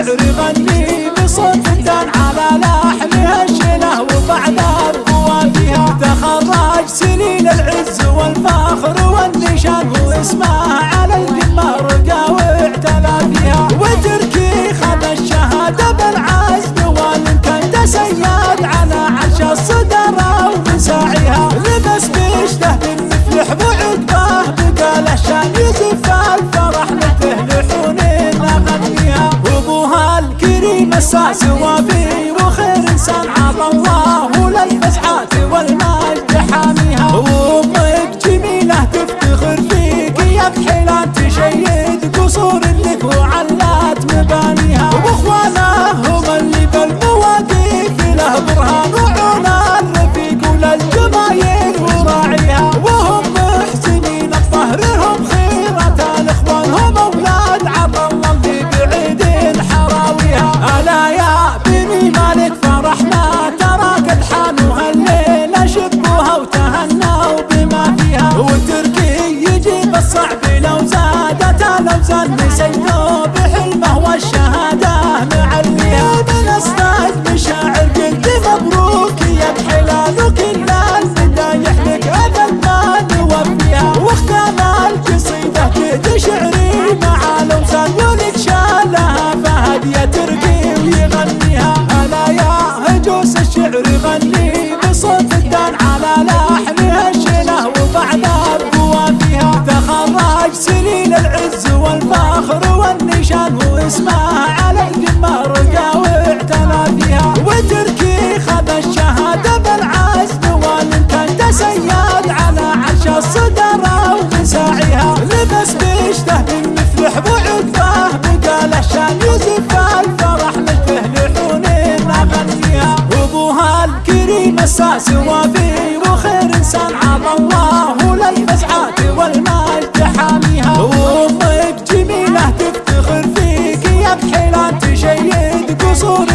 الشعر غني بصوت دان على لحنها الشله وبعد فيها تخرج سنين العز والفخر والنشان واسمه الساس وفي وخير إنسان عطى الله. الصعب لو زادت الاوزان نسيته بحلمه والشهاده معليها من اصدق مشاعر قلت مبروك يا بحلال وكل المدايح لك ابد ما نوفيها واختام القصيده كد شعري مع الاوزان ولك شالها فهد يا تركي ويغنيها. ألا يا هجوس الشعر غني. الساس وفي وخير انسان عطى الله للفزعات والمجد حاميها وامك جميله تفتخر فيك يا بحيلان تشيد قصور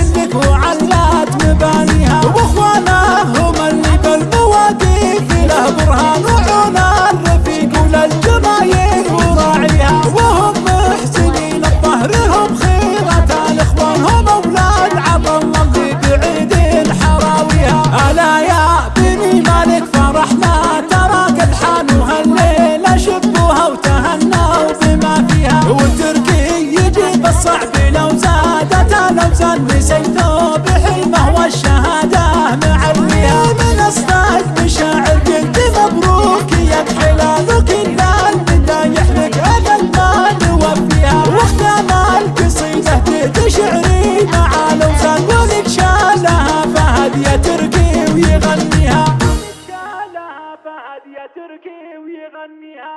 نسيته بحلمه والشهادة معليها من أصدق مشاعر قلت مبروك يا بحلال وكل المدايح لك ما نوفيها واختام القصيده تهد شعري مع الاوزان ولك شالها فهد يا تركي ويغنيها. شالها فهد يا تركي ويغنيها.